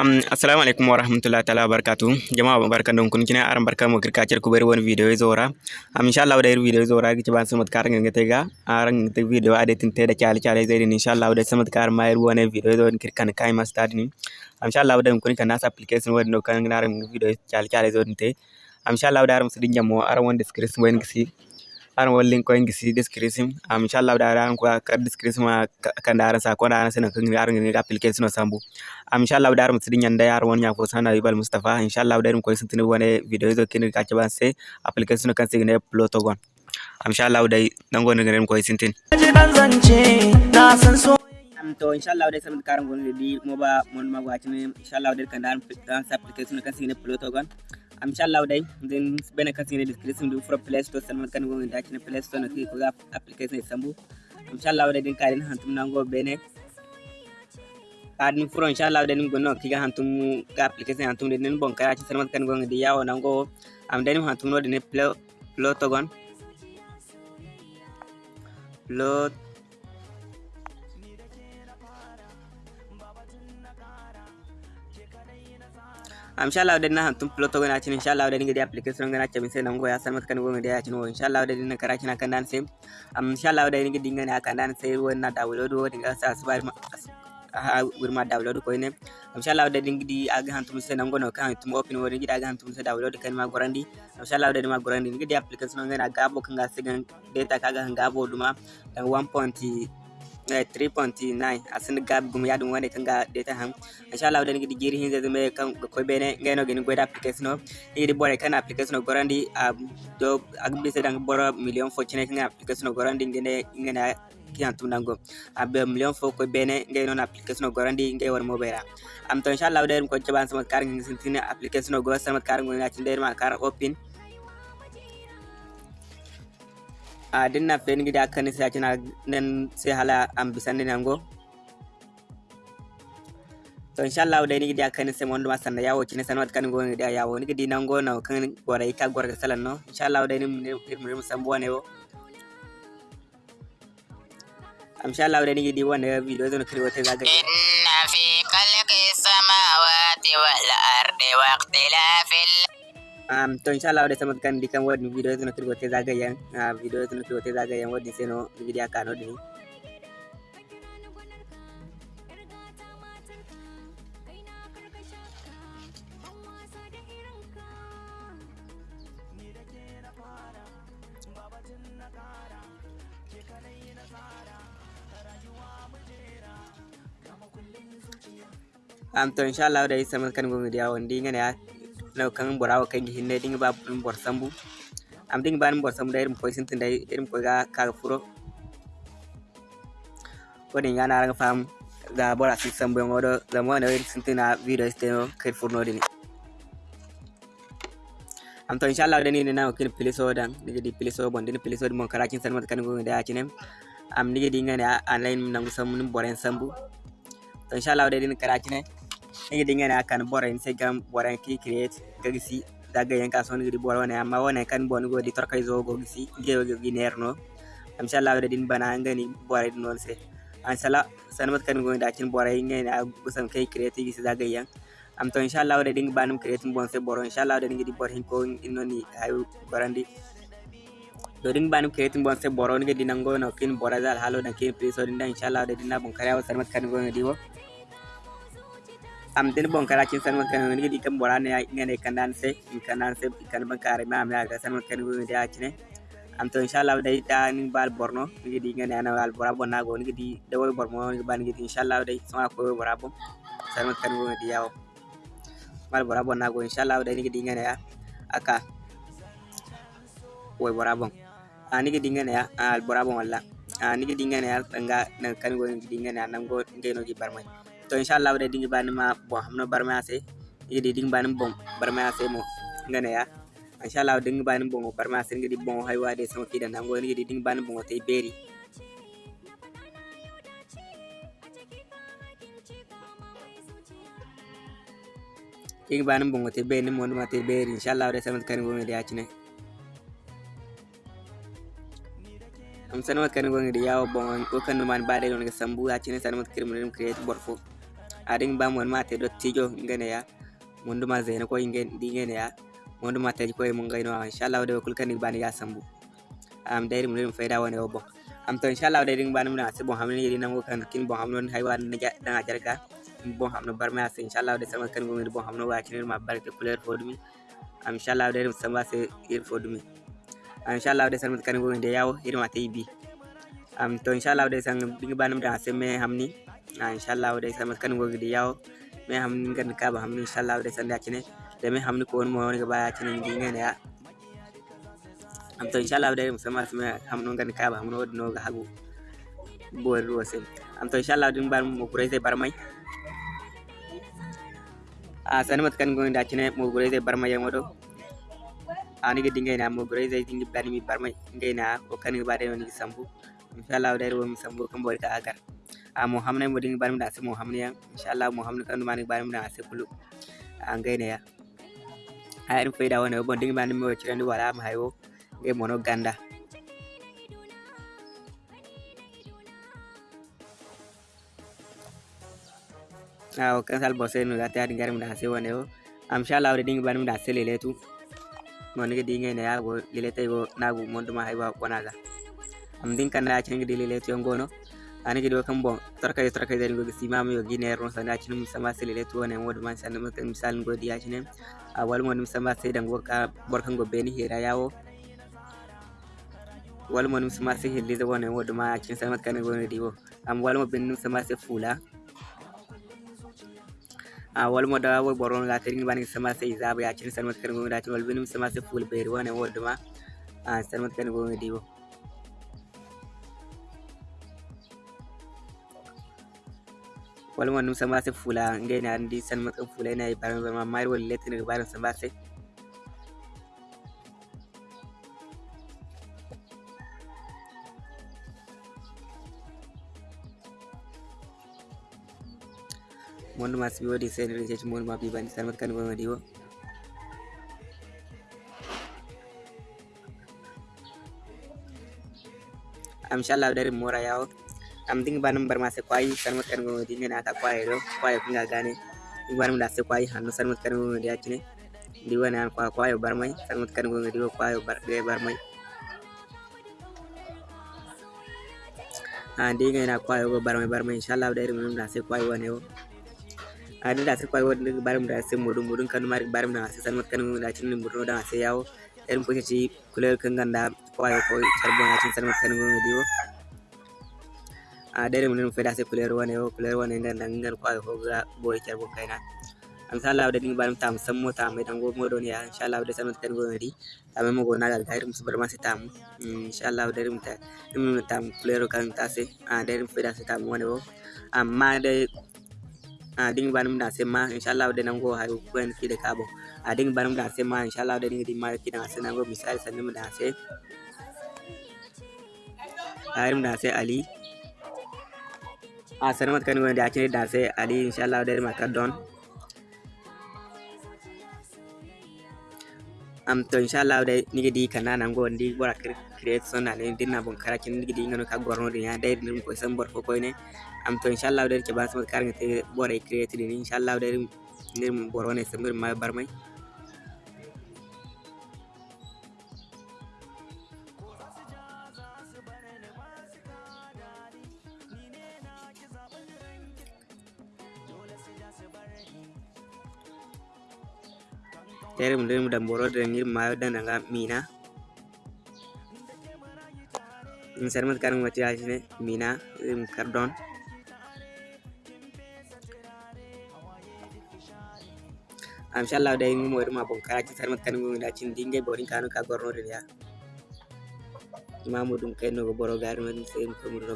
Um, assalamu alaikum wa rahmatullahi ta'ala barakatu jama'a barkan don kun kina aran barkan mu kirka cer ku bari wani video zora am insha Allah da video zora gici ban samat kar ngin tega aran te video ade tin te da chali chali zai din insha Allah da samat kar mai wani video zo kirkan kai ma start ni am insha Allah da kun kan nas application wani no kan ngaran video chali chali zo din te am insha Allah da aran su din jamo aran wani description wani gisi ana wani link koy gisi description am inshallah da ran ko kar description a kan da ran sa ko da ran sina kan aran ngi application sambu. A inshallah da ran mutsi nyanda yar won nya sana ibal mustafa. Inshallah da ran ko sintin wone video zo kin ka ban kan ne plot gon am inshallah dan na san sai am to inshallah da gon ba da kan da ran application kan se ne inshallah Day. zan bane kan sine description do for play store san kan go da kin play store ki ko application sambu inshallah dai din karin hantum nango bene kadin furo Day. dai go no kiga hantum ka application hantum din bon kaya ci san kan go di yawo nango am dai hantum no din play plotogon plot inshallah da na hantum ploto gana cin inshallah da dinga di application gana ce min sai nan goya san mata kan gonga da ya cin wo inshallah da dinga kara kina kan dan sai am inshallah da dinga dinga ne akan dan sai ruwan na download wo dinga sa su bar ha wirma download ko ne inshallah da dinga di aga hantum sai nan gono kan hantum open wo dinga aga hantum sai download kan ma gorandi inshallah da ma gorandi dinga di application gana gabo kan ga sigan data kaga kan gabo duma dan 1. 3.9 asin gab gum yadum wani kan data ham. Insha Allah da ngi jiri hin zai kan ko bene ngeno gini goda application no. Ni di bore kan application no gorandi do agbi se dang boro million fo chine kan application no gorandi ngene ngene kiyan tum nango abe million fo ko bene ngeno na application no gorandi ngai war mo bera am to insha Allah da ko jaban sama kar ngi sintine application no go sama kar ngi na cinde ma kar open a dinna fen gida kan sai kina nan sai hala am bisan ne nango to insha Allah dai ni gida kan sai mondo masan da yawo kina sanwat kan go gida yawo ni gidi nango na kan gora ika gora salan no insha Allah dai ni mu san bo ne wo am insha Allah dai ni gidi wanda video zan kiri wata zaga inna fi khalqi samawati wal ardi wa ikhtilafil um to inshallah da samat kan dikan wadi video zuna kirgo te zagayen uh, video zuna kirgo te zagayen wadi seno video kano dini um to inshallah da samat kan gonga dia wandi ngane ya no kan borawa kan gi hinne dinga ba bor sambu am dinga ban bor sambu dairum koy sintin dai irum koy ga ka furo woni ngana ranga fam da bora si sambu ngodo da mo na sintina video steno kay furno dini am to inshallah dani ne na kin piliso dan diga di piliso bon dini piliso mon karakin sanmat kan go da cinem am diga di ngana online nangu sambu boren sambu. To inshallah dani karakin ngi dinga na kan bora in sai gam bora ki create gagisi daga yan kaso ngi di bora wana amma wana kan bon go di torkay zo go gisi ge go gi nerno am sha Allah din bana ngani din non se an sala sanmat kan go da kin bora yin na gusam kai create gisi daga yan am to insha Allah din banum create bon se bora insha Allah din di bora hin ko inoni ay barandi do din banum create bon se bora ngi di nango no kin bora dal halo da kin please din insha Allah da din na bon kare wa sanmat kan go am den bon kara kin san kan ni di kan bora ne ngane kan dan se kan dan se kan ban kare ma am ya ga san kan go da kine am to inshallah dai da ni bal borno ni di ngane ana bal bora bon nago ni di da wo bormo ni ban ni inshallah dai sama ko bora bon san kan go di yawo bal bora bon nago inshallah dai ni di ngane ya aka wo bora bon ani di ngane ya al bora bon walla ani di ngane ya nga kan go di ngane nan go ngeno gi barmai to inshallah da dingi bani ma bon hamno barma ase idi dingi bani bon barma ase mo ngane ya. Inshallah dingi bani bon barma ase ngidi bon hay wade sama kida nango ngidi dingi bani bon te beri. Dingi bani bon te mo ma te beri. Inshallah da sama kan go ngidi acine am sanawat kan go ngidi yawo bon ko kan man bade don ga sambu acine sanawat kirmu create borfo adin ba mon mate dottijo ngene ya. Monduma zene ko ingen dingene ya. Monduma ko mun gaino inshallah de kul kan bani ya sambu. Am dai mun mun faida wani obo am to inshallah de ding bani mun ase bon hamne yidi nango kan kin bon hamnon haywan ne dan ajarga bon hamno barma ase inshallah de sama kan ngomir bon hamno wa kinir ma barke couleur fodumi am inshallah de sama se ir fodumi am inshallah de sama kan ngomir de yawo irma tayi bi. Am to inshallah de sang ding bani mun ase me hamni ಇನ್ಶಾಲ್ಲ ಅವ್ರಿಗೆ ಸಮಸ್ಕನ್ಗೆ ಹೋಗಿದ್ದು ಯಾವ ಮೇ ಹಮ್ಮಿನ ಕನಕ ಹಮ್ಮಿ ಇನ್ಶಾಲ್ಲ मैं हमने तो कौन मोहन के बाद अच्छे नहीं ಆಚನೆ नया हम तो इंशाल्लाह अब समाज में, हम लोग का हम लोग नो हागू। बोल रो से हम तो इंशाल्लाह दिन बार मुकुरे से बरमई। आसन मत कन गोइन दाचने मुकुरे से बरमई मोदो आने के दिंगे ना मुकुरे से दिंगे बार मी बरमई। दिंगे ना ओ कन बारे में संभू इंशाल्लाह अब देर वो संभू कम बोल का आकर। Mai ngai na ko kan ba de woni sambu inshallah de ruwa mi sambu kan bo ka agar a mo hamne mo dinga bar mi da sai mo hamne ya inshallah mo hamne kan ma ni bar mi da sai kulu an ngai ne ya a irin faida wani bon dinga bani mo cire ni wala ma hayo ngai mono ganda aw kan sal bose no gata din garim da se wane o am sha Allah din banum da anajaliwa kambo tarkade tarkade en gogi simama yo guine ron sana cinu mi sama selele to wona wodi man sana mutan misal ngodi ya cinu a wal mo sama sai dan goka borkan go beni hira yawo wal mo sama sai hilli da wona wodi ma cin sama kan go ne diwo am wal mo ben sama sai fula a wal mo da wo boron ga tirin bani sama sai zaba ya cin sama kan go ne diwo wal ben sama sai ful beri wona wodi ma a sama kan go ne diwo walmo num sama sai fula ngai na ndi sanmat kan fula ina baran ma mai wal letin ga baran sama sai mon mas biwo di sen research mon ma bi bani sanmat kan gonga diwo am inshallah dari mora yawo am ding banam bar mase kwai sanmat kan gonga di ngena ta kwai do kwai ko nga gane banam da se kwai hanno sanmat kan gonga di acine di wana an kwa kwai bar mai sanmat kan gonga diwo kwai bar de bar mai a di ngena kwai go bar mai bar mai inshallah dari da se kwai wane wo da sai wanda barim da sai mudun mudun kan mari barim da sai sanmat kan da cin mudun da sai yawo irin ko ci kuler kan ganda kwai ko charbon da cin sanmat kan gonga diwo a dare mun fa da sai kuler wane yo kuler wane ganda ngal ko ga boy charbo kaina am sala da ding barim tam sam mota mai dango modo ne ya insha Allah da sanmat kan gonga di ta mai mago na ga gairum su bar ma sai tam insha Allah da rim ta rim tam kuler kan ta sai a dare fa da sai tam wane yo amma da a ding banum da sema inshallah da nango hayo kwen ki da kabo a ding banum da sema inshallah da ding di mar ki da sai nango misal sanin da sai arim da sai ali ಆ ಸರಿ ಮತ್ತು ಕನಿಗೆ ಒಂದು ಆಚೆ ಡಾನ್ಸೆ ಅಲ್ಲಿ ಇನ್ಶಾಲ್ಲ ಅವ್ರು ಮಾತಾಡೋನ್ am to inshallah dai nigi di kana nan go ndi bora creation na ndi na bon kara kin nigi di ngano ka gorno di ya dai ngi ko sambor ko ko ne. Am to inshallah dai ke ba sama kar te bora create di inshallah dai ngi mun borone sambor ma barmai tere mu dem dan boro da ngir ma da nga mina. In sarmat kan wati ajine mina im kardon am inshallah dai mu mo ma bon kara ci sarmat kan ngi da cin dinge borin kanu ka gorno ya imamu dum kay no boro gar men sen ko mu do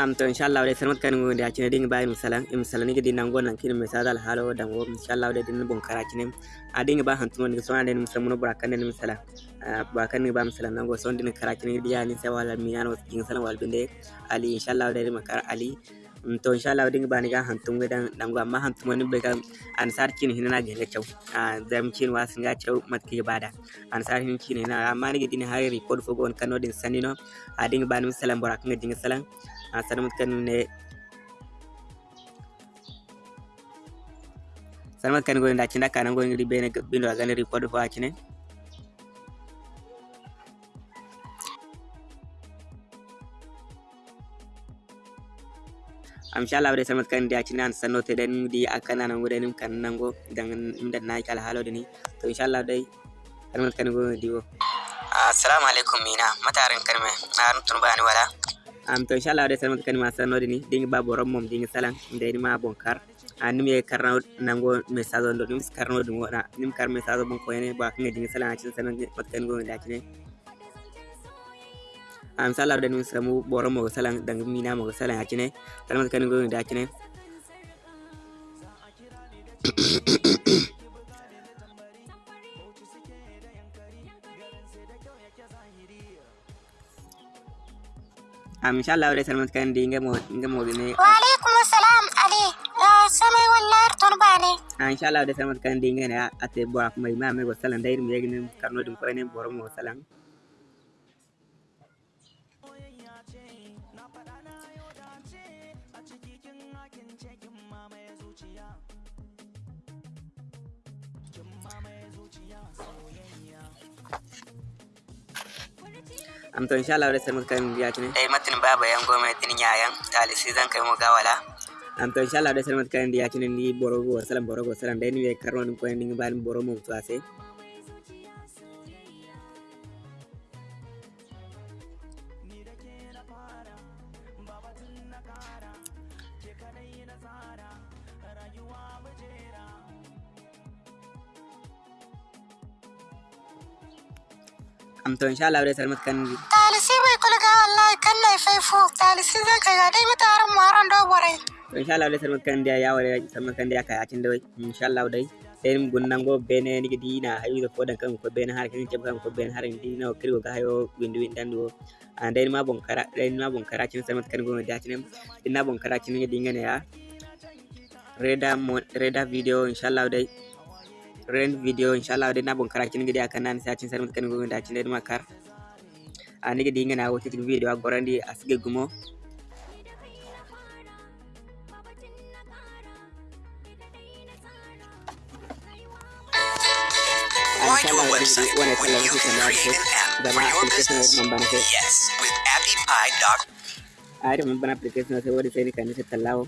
amto inshallah de sanmat kan ngunde acine ding bayin misalan imisalan ni gidi nangon nan kin misada halo dan go inshallah de din bon karakine adin ba hantu ni so ande misal mun burakan ni misala. Burakan ni ba misalan nango so din karakine dia ni sai wala mi nan kin salan wal binde ali inshallah de makar ali. To inshallah ding ba ni ga hantu ngi dan dan go, amma hantu ni be kan ansar kin hinana ga ne chau zam kin wasin ga chau mat ki bada ansar hin kin hinana amma ni gidi ni hari record fo gon kanodin sanino adin ba ni misalan burakan ni ding salan ಆ ಸಣ್ಣ ಮುದ್ಕ ನಿಮ್ಮನೆ ಸಣ್ಣ ಮುದ್ಕ ನಿಮಗೆ ಒಂದು ಹಚ್ಚಿನ ಕಾನಂಗೋ ಇಂಗಡಿ ಬೇನೆ ಬಿಂದು ಅಗನೆ ರಿಪೋರ್ಟ್ ಫೋ ಹಚ್ಚಿನೆ am sha Allah bare samat kan dia cinan sanno te dan di akan nan gure kan nan go dan inda na kala halo dini to insha Allah dai samat kan go. Diwo assalamu alaikum mina. Matarin karme na tun bani wala. Am to inshallah de salmat kan ma sanode ni dingi ba borom mom dingi salan ndeni ma bon kar. Anim ye karna nango message on do nim karno dum wona nim kar message bon ko ene ba kan dingi salan ci sanan pat kan go da ci am sala de nim samu borom mo salan dang mina mo salan ci ne salmat kan go da ci am insha Allah wala salmat kan di nga mo nga mo gine wa alaikum assalam ali samay wallar torbane ah insha Allah wala salmat kan di nga na ate ma me go salan dair mi yegne karno am to insha Allah resar muka kan biya tinin dai eh, matin baba yan goma tinin yayan sai zan kai mu gawala am to insha Allah resar muka kan biya tinin ni borogo salam borogo salam dai ni be karno ko ni ban borogo mu ase am to insha Allah dai salmat kan gi talisi bai kulga wallahi kan lai talisi zai kai ga dai mata aran maran do to insha Allah dai salmat kan ya wale salmat kan dia kai akin dai insha Allah dai sai mun gunnan go bene ni gidi na hayu da fodan kan ko bene har kin jab kan ko bene har ni na kirgo ga hayo windu windan do an dai ma bonkara dai ma bonkara go da din na bonkara dinga ne ya. Reda reda video insha Allah dai. Na bon kara cin gidi akan nan sai cin salmat kan go da cin dai ma kar a ni gidi ngana wote video a gorandi asige gumo. Inshallah, you Yes, with appypie.com. ari mambana application sai wadi sai ni kan sai tallawo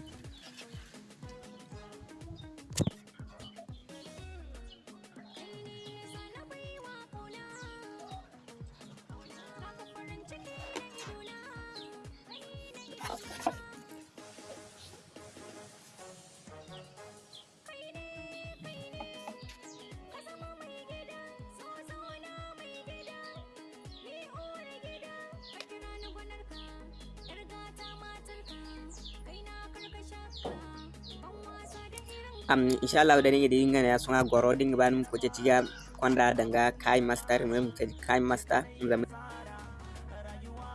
um, inshallah da ninga dinga na sunga goro dinga ban ko je tiga konda danga kai master mun ka kai master mun zama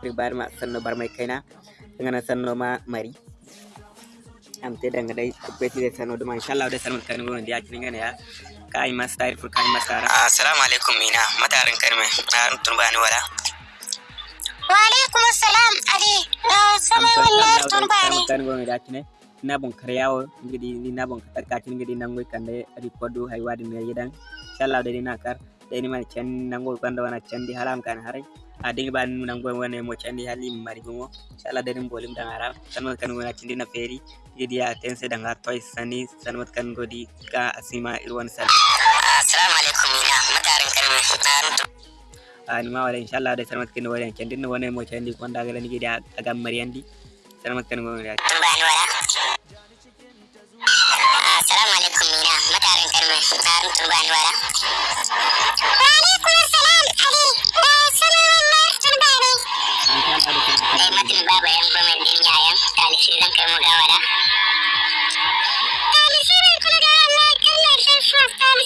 ribar ma sanno bar mai kaina danga sanno ma mari. Am te danga dai ko da sanno duma inshallah da sanno kan mun da yaƙin ngana ya. Kai master fur kai master. Assalamu alaikum mina. Matarin karme na tun wala. Wa alaikum assalam ali. Sama wallahi tun dia kin na bon karyawo ngidi ni na bon katar kacin ngidi nangoy kande recordu hay wadi me yedan inshallah da ni nakar da ni man chan nangoy kanda wana chandi haram kan harai a dinga ban nangoy wana mo chandi halim mari gumo inshallah ni bolim dan haram sanwa kan wana chindi na feri yidi ya tense danga toy sani. Sanwat kan godi ka asima irwan sal Assalamu alaikum ina matarin karmi na runtu ani ma wala inshallah da sanwat kan wala chandi na wana mo chandi konda gala ni gidi agam mariandi السلام عليكم مينا. متى تعرفين كلمة تعرفين تربان ولا؟ وعليكم السلام حبيبي سلام الله. ترباني أي ما تنبابا ينبو من الحنيايا تعالي سيدان كلمة قاولا تعالي سيدان كلمة قاولا تعالي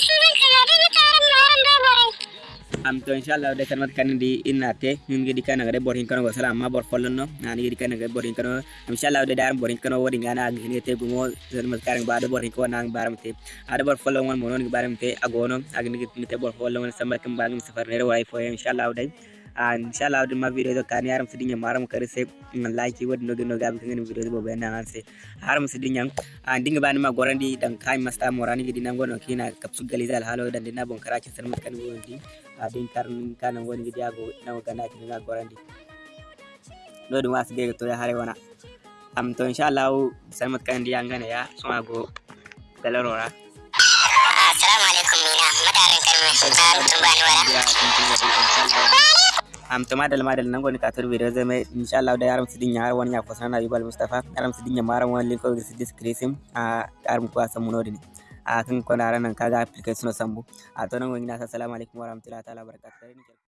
talisi zai kaga dai mutanen maran da borai. am to inshallah de kan mat kan di kan ngade bor hin kan go sala amma bor follon no na ni gidi kan ngade bor hin kan inshallah de dar bor hin kan wodi ngana ni te gumo zen mat kan ba de bor hin nang baram te. Ada bor follon won monon baram te agono gidi te bor follon samba kan ba ngam safar ne way fo inshallah de a inshallah de ma video do kan yaram sidinya maram kare se like wodi no no gabi kan video bo be nan se. Haram sidinya a dinga bani ma gorandi dan kai masta morani gidi nan gono kina kapsu galizal halo dan dina bon karachi san mat kan wodi adin karn kana woni gidiyago nawo gandaki dina gorandi ɗo ɗum wasdego to ya hare wana am to insha inchallahu salmat kan ndiya ngana ya sumago dalorora assalamu alaikum mina madarin kalmar sultan tumbani wala am to madal madal nan goni ka kator video zai mai insha Allah da yaram sidin yar wani ya kosana na yubal mustafa yaram sidin ya maran wani linko sidis krisim a yaram kwa samunodi ne a kan ko nan kaga application sambu a to nan wani na assalamu alaikum warahmatullahi ta'ala barakatuh